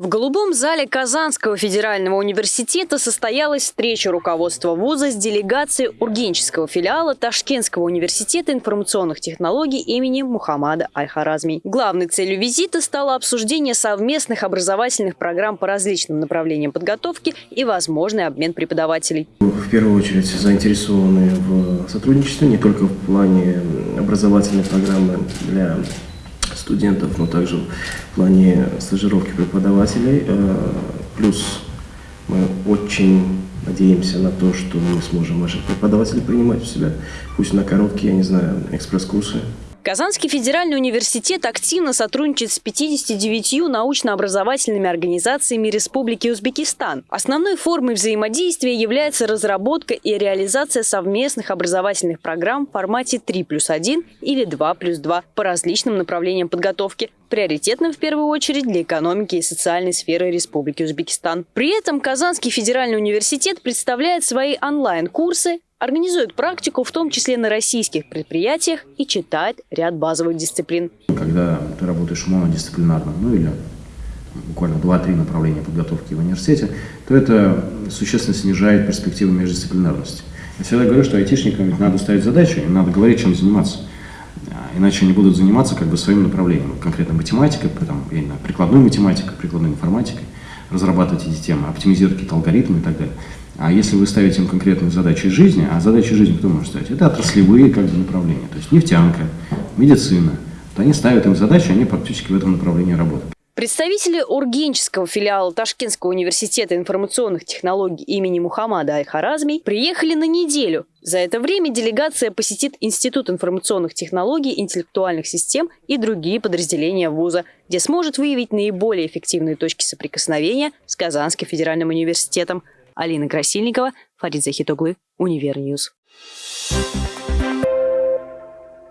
В голубом зале Казанского федерального университета состоялась встреча руководства вуза с делегацией Ургенческого филиала Ташкентского университета информационных технологий имени Мухаммада Аль-Харазми. Главной целью визита стало обсуждение совместных образовательных программ по различным направлениям подготовки и возможный обмен преподавателей. В первую очередь заинтересованы в сотрудничестве не только в плане образовательной программы для студентов, но также в плане стажировки преподавателей. Э, плюс мы очень надеемся на то, что мы сможем наших преподавателей принимать в себя, пусть на короткие, я не знаю, экспресс-курсы. Казанский федеральный университет активно сотрудничает с 59 научно-образовательными организациями Республики Узбекистан. Основной формой взаимодействия является разработка и реализация совместных образовательных программ в формате 3 плюс 1 или 2 плюс 2 по различным направлениям подготовки, приоритетным в первую очередь для экономики и социальной сферы Республики Узбекистан. При этом Казанский федеральный университет представляет свои онлайн-курсы, организует практику, в том числе на российских предприятиях, и читает ряд базовых дисциплин. Когда ты работаешь монодисциплинарно, ну или буквально 2-3 направления подготовки в университете, то это существенно снижает перспективы междисциплинарности. Я всегда говорю, что айтишникам надо ставить задачу, им надо говорить, чем заниматься. А иначе они будут заниматься как бы своим направлением, конкретно математикой, там, я прикладной математикой, прикладной информатикой, разрабатывать эти темы, оптимизировать какие-то алгоритмы и так далее. А если вы ставите им конкретные задачи жизни, а задачи жизни кто может ставить? Это отраслевые как бы направления, то есть нефтянка, медицина. То они ставят им задачи, они практически в этом направлении работают. Представители Ургенческого филиала Ташкентского университета информационных технологий имени Мухаммада Аль-Харазми приехали на неделю. За это время делегация посетит Институт информационных технологий, интеллектуальных систем и другие подразделения вуза, где сможет выявить наиболее эффективные точки соприкосновения с Казанским федеральным университетом – Алина Красильникова, Фарид Захитоглы, Универньюз. Thank